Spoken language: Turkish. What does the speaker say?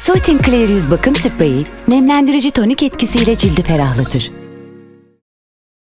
Soothing Clear Yüz Bakım Spreyi, nemlendirici tonik etkisiyle cildi ferahlatır.